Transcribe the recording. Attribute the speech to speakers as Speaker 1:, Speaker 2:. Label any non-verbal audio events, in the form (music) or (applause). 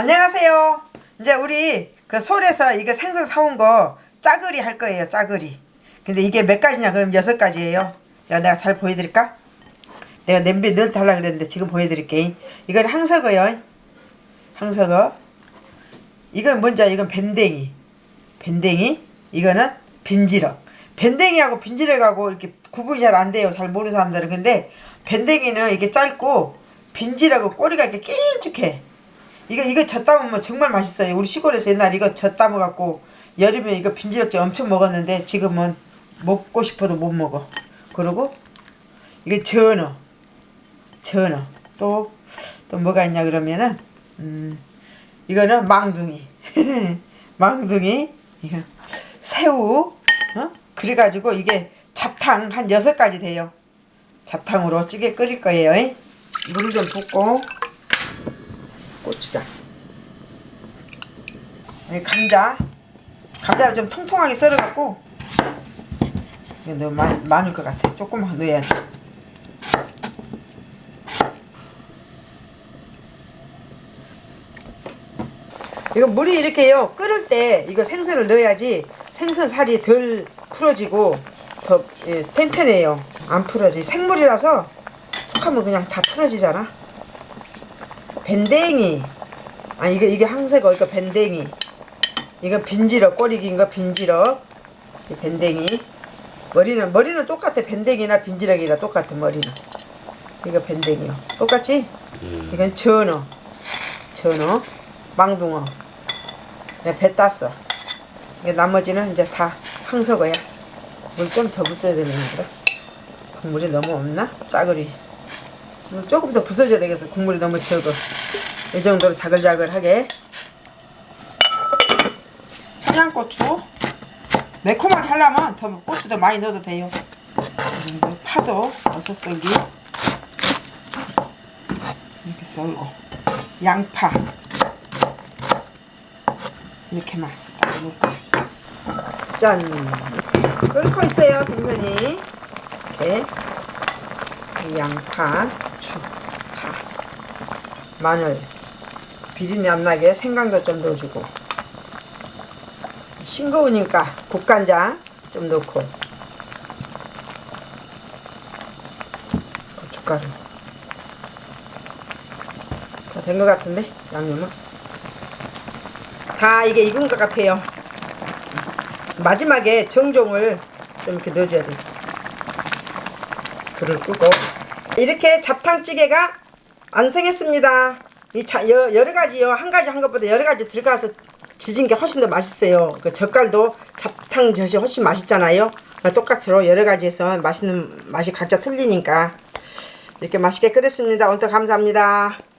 Speaker 1: 안녕하세요. 이제 우리 그 솔에서 이거 생선 사온 거 짜글이 할 거예요. 짜글이. 근데 이게 몇 가지냐? 그럼 여섯 가지예요. 내가 내가 잘 보여드릴까? 내가 냄비에 넣어 달라 그랬는데 지금 보여드릴게. 이건 항석어요. 항석어. 이건 뭔지? 이건 밴댕이. 밴댕이. 이거는 빈지럭. 밴댕이하고 빈지럭하고 이렇게 구분이 잘 안 돼요. 잘 모르는 사람들은. 근데 밴댕이는 이게 짧고 빈지럭은 꼬리가 이렇게 길쭉해. 이거 이거 젖 담으면 정말 맛있어요. 우리 시골에서 옛날 이거 젖 담아 갖고 여름에 이거 빈지럭지 엄청 먹었는데 지금은 먹고 싶어도 못 먹어. 그리고 이게 전어, 전어 또 또 뭐가 있냐 그러면은 음 이거는 망둥이, (laughs) 망둥이 이거 새우 어 그래가지고 이게 잡탕 한 여섯 가지 돼요. 잡탕으로 찌개 끓일 거예요. 물 좀 붓고 고추장 여기 감자. 감자를 좀 통통하게 썰어갖고 이거 너무 많, 많을 것 같아. 조금만 넣어야지. 이거 물이 이렇게요. 끓을 때 이거 생선을 넣어야지 생선 살이 덜 풀어지고 더 예, 튼튼해요. 안 풀어지 생물이라서 툭하면 그냥 다 풀어지잖아 밴댕이. 아 이게 이게 항색 어. 이거 밴댕이. 이거 빈지럭 꼬리 긴거 빈지럭. 이 밴댕이. 머리는 머리는 똑같아. 밴댕이나 빈지럭이나 똑같아 머리는. 이거 밴댕이요. 똑같지? 이건 전어. 전어. 망둥어. 내가 배 땄어. 이게 나머지는 이제 다 항석어야. 물 좀 더 부숴야 되는 거라 국물이 너무 없나? 짜글이 물 조금 더 부숴줘야 되겠어. 국물이 너무 적어. 이 정도로 자글자글하게. 청양고추. 매콤하게 하려면 더 고추도 많이 넣어도 돼요. 파도 버섯 썰기. 이렇게 썰고. 양파. 이렇게만 딱 넣고 짠. 끓고 있어요 생선이 이렇게 양파, 고추, 파, 마늘. 비린내 안 나게 생강도 좀 넣어주고. 싱거우니까 국간장 좀 넣고. 고춧가루 다 된 것 같은데 양념은? 다 이게 익은 것 같아요. 마지막에 정종을 좀 이렇게 넣어줘야 돼 불을 끄고 이렇게 잡탕찌개가 완성했습니다. 이 자, 여, 여러 가지 요. 한 가지 한 것보다 여러 가지 들어가서 지진 게 훨씬 더 맛있어요. 그 젓갈도 잡탕 젓이 훨씬 맛있잖아요. 똑같으로 여러 가지에서 맛있는 맛이 각자 틀리니까 이렇게 맛있게 끓였습니다. 오늘 감사합니다.